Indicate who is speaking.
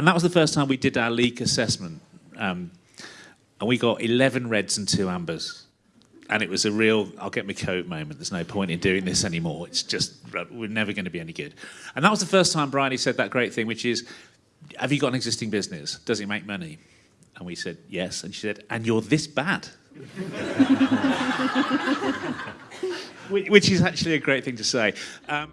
Speaker 1: And that was the first time we did our leak assessment. Um, and we got 11 reds and two ambers. And it was a real, I'll get my coat moment. There's no point in doing this anymore. It's just, uh, we're never going to be any good. And that was the first time Bryony said that great thing, which is, have you got an existing business? Does it make money? And we said, yes. And she said, and you're this bad. which is actually a great thing to say. Um,